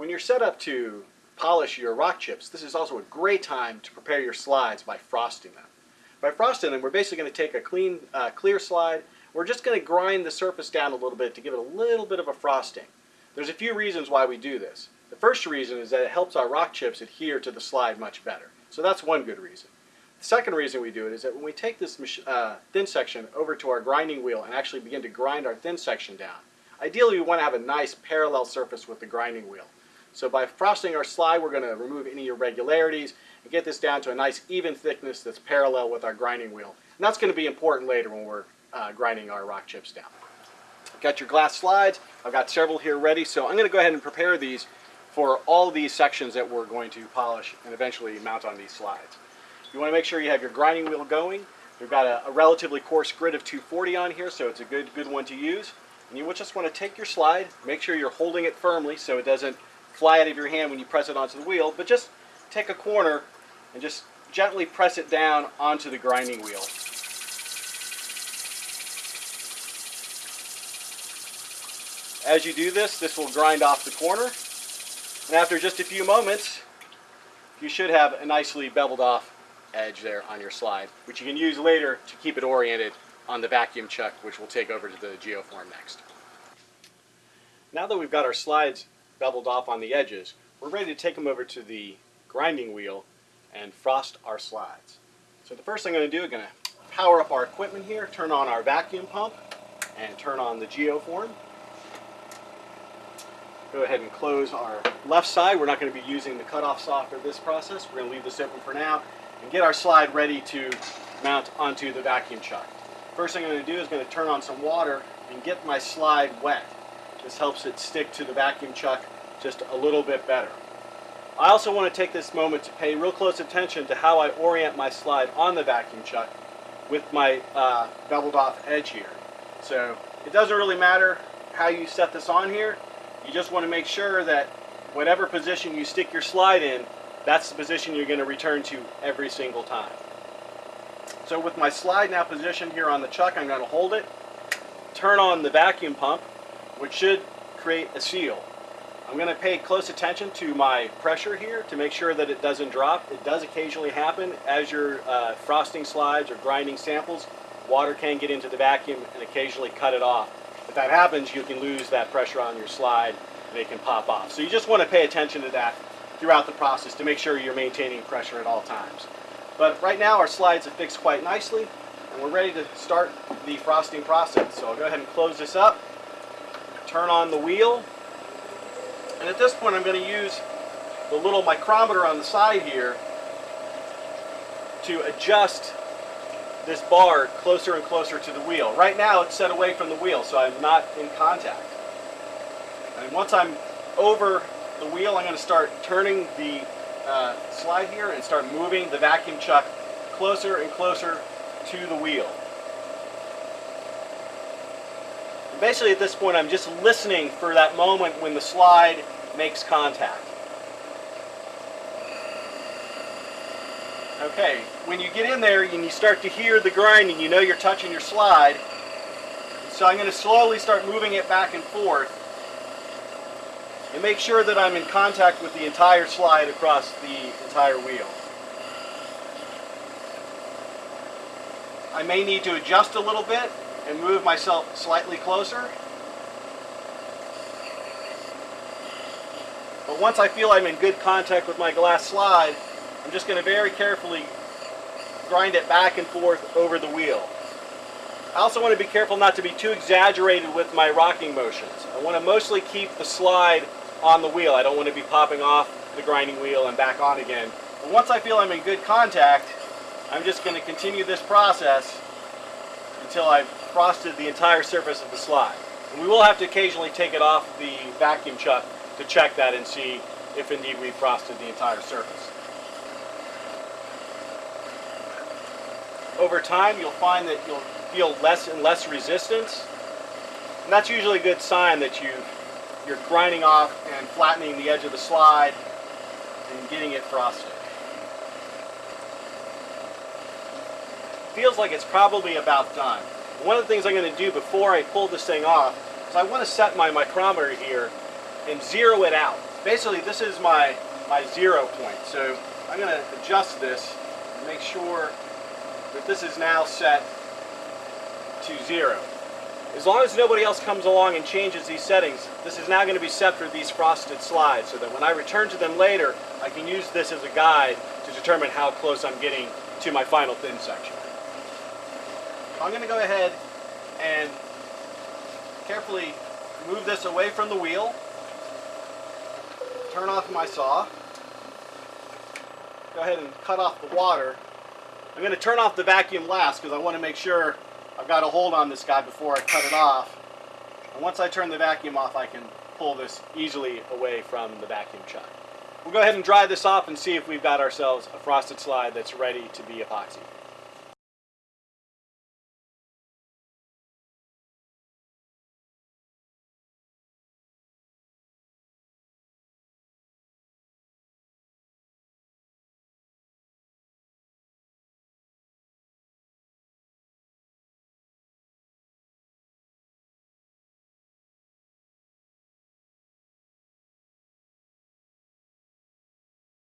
When you're set up to polish your rock chips, this is also a great time to prepare your slides by frosting them. By frosting them, we're basically going to take a clean, uh, clear slide. We're just going to grind the surface down a little bit to give it a little bit of a frosting. There's a few reasons why we do this. The first reason is that it helps our rock chips adhere to the slide much better. So that's one good reason. The second reason we do it is that when we take this uh, thin section over to our grinding wheel and actually begin to grind our thin section down, ideally we want to have a nice parallel surface with the grinding wheel. So by frosting our slide, we're going to remove any irregularities and get this down to a nice even thickness that's parallel with our grinding wheel. And that's going to be important later when we're uh, grinding our rock chips down. Got your glass slides. I've got several here ready, so I'm going to go ahead and prepare these for all these sections that we're going to polish and eventually mount on these slides. You want to make sure you have your grinding wheel going. We've got a, a relatively coarse grit of 240 on here, so it's a good, good one to use. And you just want to take your slide, make sure you're holding it firmly so it doesn't fly out of your hand when you press it onto the wheel, but just take a corner and just gently press it down onto the grinding wheel. As you do this, this will grind off the corner. And after just a few moments, you should have a nicely beveled off edge there on your slide, which you can use later to keep it oriented on the vacuum chuck, which we'll take over to the geoform next. Now that we've got our slides beveled off on the edges, we're ready to take them over to the grinding wheel and frost our slides. So the first thing I'm going to do, I'm going to power up our equipment here, turn on our vacuum pump, and turn on the geoform. Go ahead and close our left side. We're not going to be using the cutoff saw for this process. We're going to leave this open for now and get our slide ready to mount onto the vacuum chuck. First thing I'm going to do is going to turn on some water and get my slide wet. This helps it stick to the vacuum chuck just a little bit better. I also want to take this moment to pay real close attention to how I orient my slide on the vacuum chuck with my uh, beveled off edge here. So it doesn't really matter how you set this on here. You just want to make sure that whatever position you stick your slide in, that's the position you're going to return to every single time. So with my slide now positioned here on the chuck, I'm going to hold it, turn on the vacuum pump, which should create a seal. I'm going to pay close attention to my pressure here to make sure that it doesn't drop. It does occasionally happen as you're uh, frosting slides or grinding samples. Water can get into the vacuum and occasionally cut it off. If that happens, you can lose that pressure on your slide and it can pop off. So you just want to pay attention to that throughout the process to make sure you're maintaining pressure at all times. But right now our slides have fixed quite nicely and we're ready to start the frosting process. So I'll go ahead and close this up, turn on the wheel, and at this point I'm going to use the little micrometer on the side here to adjust this bar closer and closer to the wheel. Right now it's set away from the wheel so I'm not in contact. And once I'm over the wheel I'm going to start turning the uh, slide here and start moving the vacuum chuck closer and closer to the wheel. Basically at this point I'm just listening for that moment when the slide makes contact. Okay, when you get in there and you start to hear the grinding, you know you're touching your slide. So I'm going to slowly start moving it back and forth and make sure that I'm in contact with the entire slide across the entire wheel. I may need to adjust a little bit and move myself slightly closer. But once I feel I'm in good contact with my glass slide, I'm just going to very carefully grind it back and forth over the wheel. I also want to be careful not to be too exaggerated with my rocking motions. I want to mostly keep the slide on the wheel. I don't want to be popping off the grinding wheel and back on again. But once I feel I'm in good contact, I'm just going to continue this process until I've frosted the entire surface of the slide. And we will have to occasionally take it off the vacuum chuck to check that and see if indeed we've frosted the entire surface. Over time you'll find that you'll feel less and less resistance and that's usually a good sign that you you're grinding off and flattening the edge of the slide and getting it frosted. feels like it's probably about done. One of the things I'm going to do before I pull this thing off is I want to set my micrometer here and zero it out. basically this is my, my zero point. So I'm going to adjust this and make sure that this is now set to zero. As long as nobody else comes along and changes these settings, this is now going to be set for these frosted slides so that when I return to them later, I can use this as a guide to determine how close I'm getting to my final thin section. I'm going to go ahead and carefully move this away from the wheel, turn off my saw, go ahead and cut off the water. I'm going to turn off the vacuum last because I want to make sure I've got a hold on this guy before I cut it off. And once I turn the vacuum off, I can pull this easily away from the vacuum chuck. We'll go ahead and dry this off and see if we've got ourselves a frosted slide that's ready to be epoxied.